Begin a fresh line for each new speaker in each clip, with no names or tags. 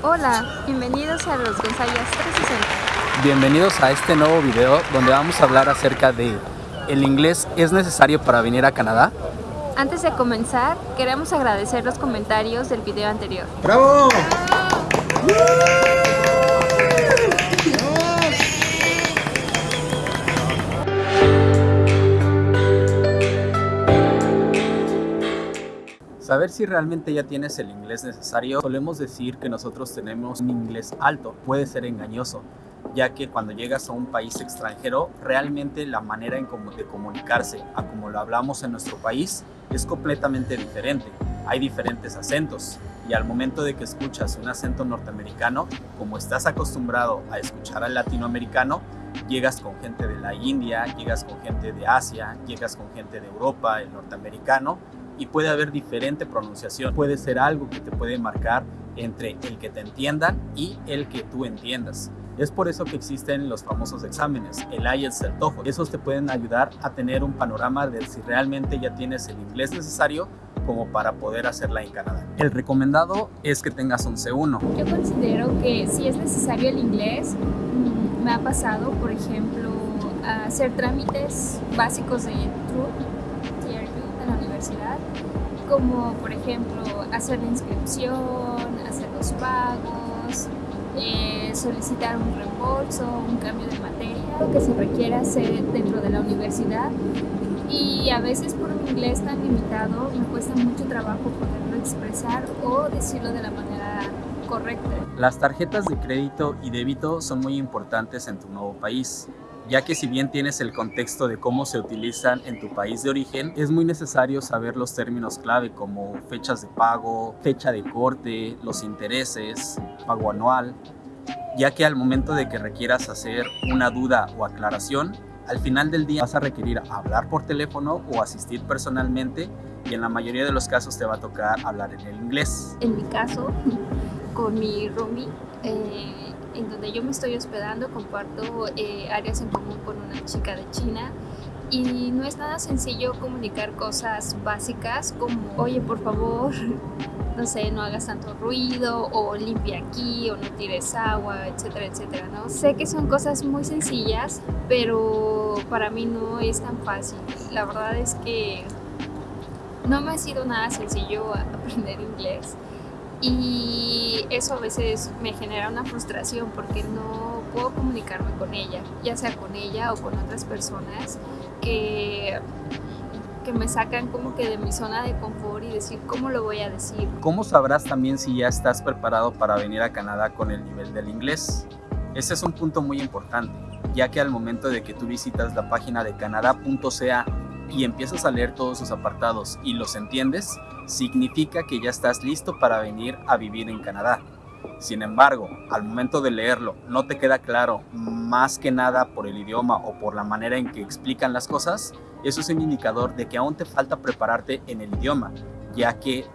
Hola, bienvenidos a los González 360.
Bienvenidos a este nuevo video donde vamos a hablar acerca de ¿El inglés es necesario para venir a Canadá?
Antes de comenzar, queremos agradecer los comentarios del video anterior.
¡Bravo!
Saber si realmente ya tienes el inglés necesario, solemos decir que nosotros tenemos un inglés alto, puede ser engañoso, ya que cuando llegas a un país extranjero, realmente la manera en cómo de comunicarse a como lo hablamos en nuestro país es completamente diferente. Hay diferentes acentos y al momento de que escuchas un acento norteamericano, como estás acostumbrado a escuchar al latinoamericano, llegas con gente de la India, llegas con gente de Asia, llegas con gente de Europa, el norteamericano, y puede haber diferente pronunciación. Puede ser algo que te puede marcar entre el que te entiendan y el que tú entiendas. Es por eso que existen los famosos exámenes, el IELTS, el TOEFL. Esos te pueden ayudar a tener un panorama de si realmente ya tienes el inglés necesario como para poder hacerla en Canadá. El recomendado es que tengas un C1.
Yo considero que si es necesario el inglés, mm, me ha pasado, por ejemplo, hacer trámites básicos de TRUE universidad, como por ejemplo hacer la inscripción, hacer los pagos, eh, solicitar un reembolso, un cambio de materia, lo que se requiera hacer dentro de la universidad. Y a veces por un inglés tan limitado me cuesta mucho trabajo poderlo expresar o decirlo de la manera correcta.
Las tarjetas de crédito y débito son muy importantes en tu nuevo país ya que si bien tienes el contexto de cómo se utilizan en tu país de origen, es muy necesario saber los términos clave como fechas de pago, fecha de corte, los intereses, pago anual, ya que al momento de que requieras hacer una duda o aclaración, al final del día vas a requerir hablar por teléfono o asistir personalmente y en la mayoría de los casos te va a tocar hablar en el inglés.
En mi caso, con mi roomie, eh, en donde yo me estoy hospedando comparto eh, áreas en común con una chica de China. Y no es nada sencillo comunicar cosas básicas como oye por favor no sé no hagas tanto ruido o limpia aquí o no tires agua etcétera etcétera no sé que son cosas muy sencillas pero para mí no es tan fácil. La verdad es que no me ha sido nada sencillo aprender inglés. Y eso a veces me genera una frustración porque no puedo comunicarme con ella, ya sea con ella o con otras personas que, que me sacan como que de mi zona de confort y decir cómo lo voy a decir.
¿Cómo sabrás también si ya estás preparado para venir a Canadá con el nivel del inglés? Ese es un punto muy importante, ya que al momento de que tú visitas la página de canadá.ca y empiezas a leer todos sus apartados y los entiendes, significa que ya estás listo para venir a vivir en Canadá. Sin embargo, al momento de leerlo no te queda claro más que nada por el idioma o por la manera en que explican las cosas, eso es un indicador de que aún te falta prepararte en el idioma, ya que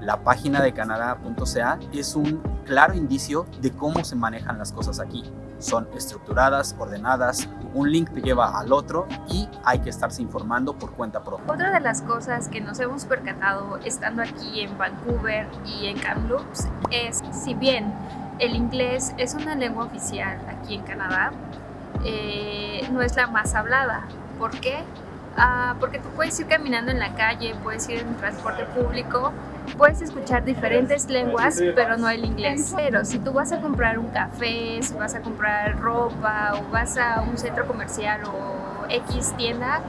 la página de canadá.ca es un claro indicio de cómo se manejan las cosas aquí. Son estructuradas, ordenadas, un link te lleva al otro y hay que estarse informando por cuenta propia.
Otra de las cosas que nos hemos percatado estando aquí en Vancouver y en Kamloops es, si bien el inglés es una lengua oficial aquí en Canadá, eh, no es la más hablada. ¿Por qué? Ah, porque tú puedes ir caminando en la calle, puedes ir en transporte público, puedes escuchar diferentes lenguas, pero no el inglés. Pero si tú vas a comprar un café, si vas a comprar ropa o vas a un centro comercial o X tienda,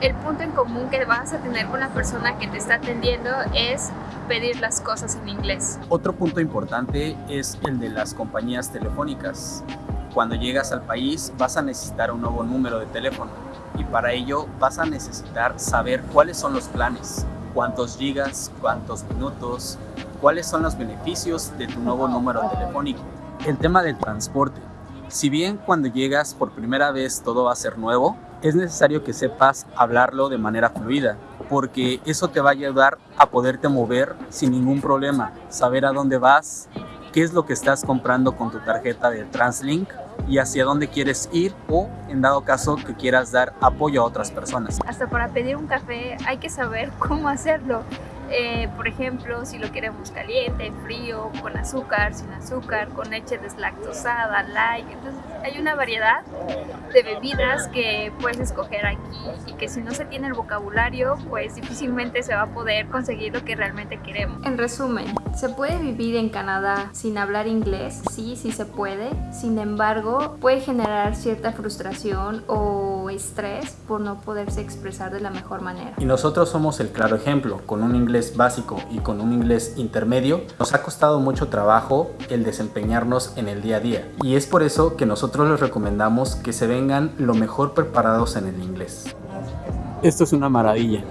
el punto en común que vas a tener con la persona que te está atendiendo es pedir las cosas en inglés.
Otro punto importante es el de las compañías telefónicas. Cuando llegas al país vas a necesitar un nuevo número de teléfono y para ello vas a necesitar saber cuáles son los planes, cuántos gigas, cuántos minutos, cuáles son los beneficios de tu nuevo número telefónico. El tema del transporte. Si bien cuando llegas por primera vez todo va a ser nuevo, es necesario que sepas hablarlo de manera fluida, porque eso te va a ayudar a poderte mover sin ningún problema, saber a dónde vas, qué es lo que estás comprando con tu tarjeta de TransLink y hacia dónde quieres ir o en dado caso que quieras dar apoyo a otras personas.
Hasta para pedir un café hay que saber cómo hacerlo. Eh, por ejemplo, si lo queremos caliente, frío, con azúcar, sin azúcar, con leche deslactosada, light. Entonces hay una variedad de bebidas que puedes escoger aquí y que si no se tiene el vocabulario, pues difícilmente se va a poder conseguir lo que realmente queremos. En resumen, ¿se puede vivir en Canadá sin hablar inglés? Sí, sí se puede. Sin embargo, puede generar cierta frustración o estrés por no poderse expresar de la mejor manera.
Y nosotros somos el claro ejemplo, con un inglés básico y con un inglés intermedio, nos ha costado mucho trabajo el desempeñarnos en el día a día. Y es por eso que nosotros les recomendamos que se vengan lo mejor preparados en el inglés. Esto es una maravilla.